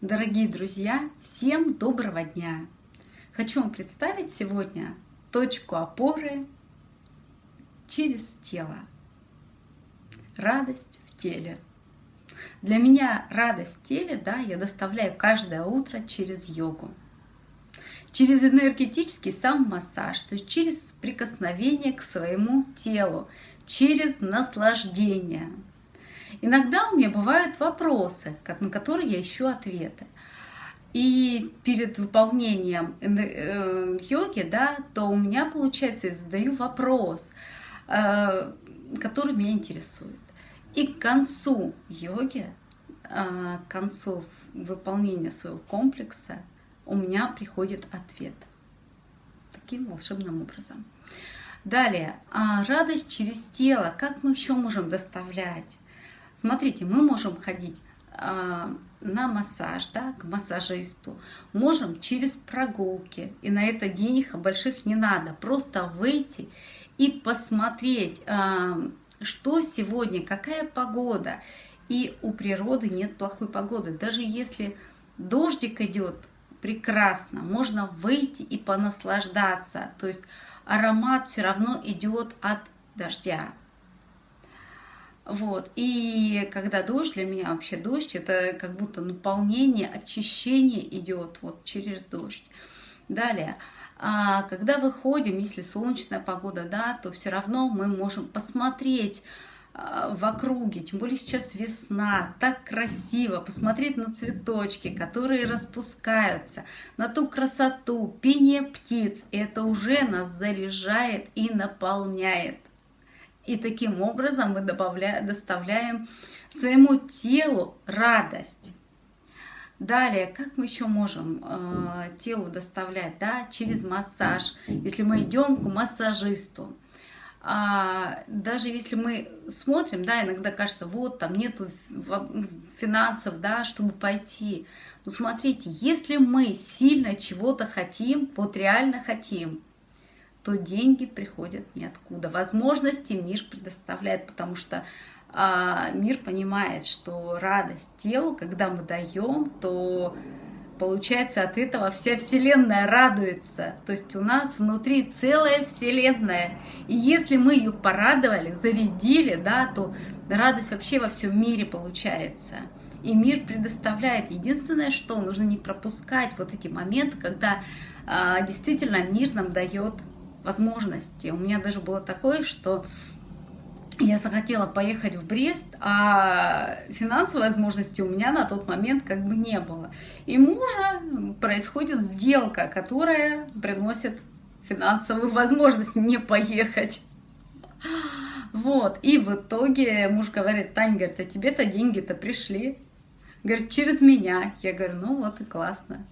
Дорогие друзья, всем доброго дня! Хочу вам представить сегодня точку опоры через тело. Радость в теле. Для меня радость в теле, да, я доставляю каждое утро через йогу. Через энергетический сам массаж, то есть через прикосновение к своему телу, через наслаждение – Иногда у меня бывают вопросы, на которые я ищу ответы. И перед выполнением э, йоги, да, то у меня получается, я задаю вопрос, э, который меня интересует. И к концу йоги, э, к концу выполнения своего комплекса у меня приходит ответ. Таким волшебным образом. Далее, а радость через тело. Как мы еще можем доставлять? Смотрите, мы можем ходить э, на массаж, да, к массажисту, можем через прогулки, и на это денег больших не надо, просто выйти и посмотреть, э, что сегодня, какая погода, и у природы нет плохой погоды, даже если дождик идет, прекрасно, можно выйти и понаслаждаться, то есть аромат все равно идет от дождя. Вот. И когда дождь, для меня вообще дождь, это как будто наполнение, очищение идет вот через дождь. Далее, а когда выходим, если солнечная погода, да, то все равно мы можем посмотреть а, в округе, тем более сейчас весна, так красиво, посмотреть на цветочки, которые распускаются, на ту красоту, пение птиц, это уже нас заряжает и наполняет. И таким образом мы добавляем, доставляем своему телу радость. Далее, как мы еще можем э, телу доставлять? Да, через массаж, если мы идем к массажисту. А, даже если мы смотрим, да, иногда кажется, вот там нету финансов, да, чтобы пойти. Но смотрите, если мы сильно чего-то хотим, вот реально хотим, то деньги приходят ниоткуда. Возможности мир предоставляет, потому что а, мир понимает, что радость телу, когда мы даем, то получается от этого вся Вселенная радуется. То есть у нас внутри целая Вселенная. И если мы ее порадовали, зарядили, да, то радость вообще во всем мире получается. И мир предоставляет. Единственное, что нужно не пропускать вот эти моменты, когда а, действительно мир нам дает возможности. У меня даже было такое, что я захотела поехать в Брест, а финансовой возможности у меня на тот момент как бы не было. И мужа происходит сделка, которая приносит финансовую возможность мне поехать. Вот, и в итоге муж говорит, Таня, говорит, а тебе-то деньги-то пришли. Говорит, через меня. Я говорю, ну вот и классно.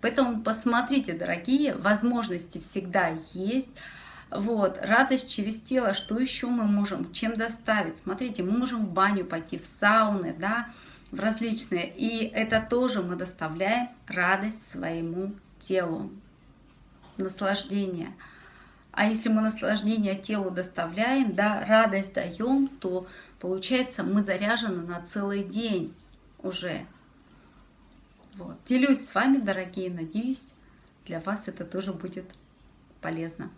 Поэтому посмотрите, дорогие, возможности всегда есть. Вот, радость через тело, что еще мы можем, чем доставить? Смотрите, мы можем в баню пойти, в сауны, да, в различные. И это тоже мы доставляем радость своему телу, наслаждение. А если мы наслаждение телу доставляем, да, радость даем, то получается мы заряжены на целый день уже. Вот. Делюсь с вами, дорогие, надеюсь, для вас это тоже будет полезно.